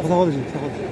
사과 사과 드시 사과드지.